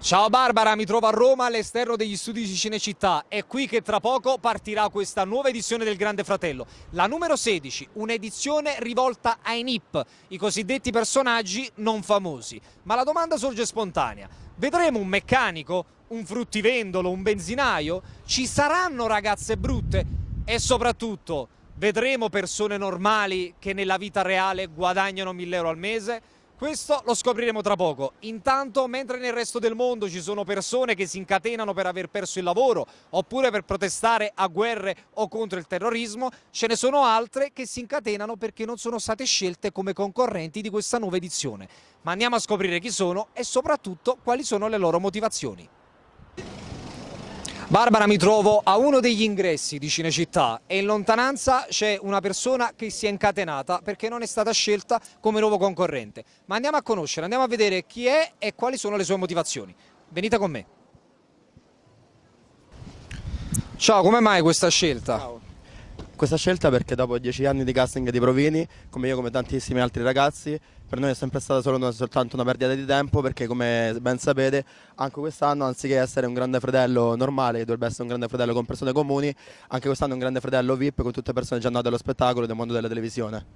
Ciao Barbara, mi trovo a Roma all'esterno degli studi di Cinecittà. È qui che tra poco partirà questa nuova edizione del Grande Fratello, la numero 16, un'edizione rivolta ai NIP, i cosiddetti personaggi non famosi. Ma la domanda sorge spontanea. Vedremo un meccanico, un fruttivendolo, un benzinaio? Ci saranno ragazze brutte? E soprattutto, vedremo persone normali che nella vita reale guadagnano 1000 euro al mese? Questo lo scopriremo tra poco. Intanto, mentre nel resto del mondo ci sono persone che si incatenano per aver perso il lavoro oppure per protestare a guerre o contro il terrorismo, ce ne sono altre che si incatenano perché non sono state scelte come concorrenti di questa nuova edizione. Ma andiamo a scoprire chi sono e soprattutto quali sono le loro motivazioni. Barbara mi trovo a uno degli ingressi di Cinecittà e in lontananza c'è una persona che si è incatenata perché non è stata scelta come nuovo concorrente. Ma andiamo a conoscere, andiamo a vedere chi è e quali sono le sue motivazioni. Venite con me. Ciao, come mai questa scelta? Ciao. Questa scelta perché dopo dieci anni di casting di provini, come io come tantissimi altri ragazzi, per noi è sempre stata solo una, soltanto una perdita di tempo perché come ben sapete anche quest'anno anziché essere un grande fratello normale, che dovrebbe essere un grande fratello con persone comuni, anche quest'anno è un grande fratello VIP con tutte persone già nate allo spettacolo del mondo della televisione.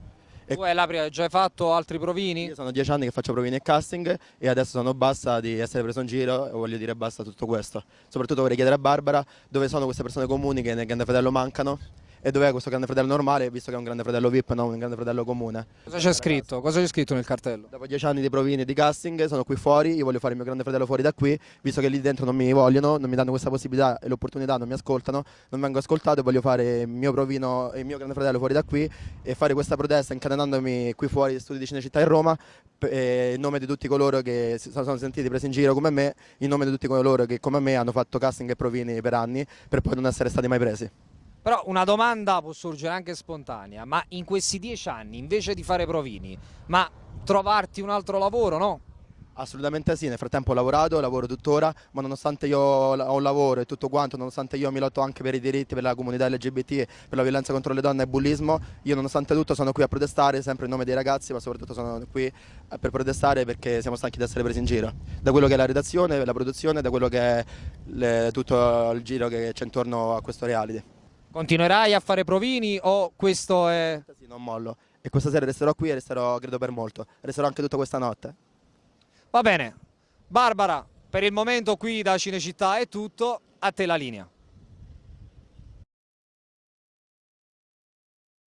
E tu hai l'Apri, già hai fatto altri provini? Io sono dieci anni che faccio provini e casting e adesso sono basta di essere preso in giro e voglio dire basta tutto questo. Soprattutto vorrei chiedere a Barbara dove sono queste persone comuni che nel Grande Fratello mancano e dov'è questo grande fratello normale visto che è un grande fratello VIP non un grande fratello comune. Cosa c'è scritto? Cosa c'è scritto nel cartello? Dopo dieci anni di provini e di casting sono qui fuori, io voglio fare il mio grande fratello fuori da qui, visto che lì dentro non mi vogliono, non mi danno questa possibilità e l'opportunità, non mi ascoltano, non vengo ascoltato e voglio fare il mio provino e il mio grande fratello fuori da qui e fare questa protesta incatenandomi qui fuori studi di Cinecittà in Roma in nome di tutti coloro che si sono sentiti presi in giro come me, in nome di tutti coloro che come me hanno fatto casting e provini per anni per poi non essere stati mai presi. Però una domanda può sorgere anche spontanea, ma in questi dieci anni invece di fare provini, ma trovarti un altro lavoro, no? Assolutamente sì, nel frattempo ho lavorato, lavoro tuttora, ma nonostante io ho un lavoro e tutto quanto, nonostante io mi lotto anche per i diritti, per la comunità LGBT, per la violenza contro le donne e il bullismo, io nonostante tutto sono qui a protestare, sempre in nome dei ragazzi, ma soprattutto sono qui eh, per protestare perché siamo stanchi di essere presi in giro. Da quello che è la redazione, la produzione, da quello che è le, tutto il giro che c'è intorno a questo reality. Continuerai a fare provini o questo è... Sì, non mollo. E questa sera resterò qui e resterò, credo, per molto. Resterò anche tutta questa notte. Va bene. Barbara, per il momento qui da Cinecittà è tutto. A te la linea.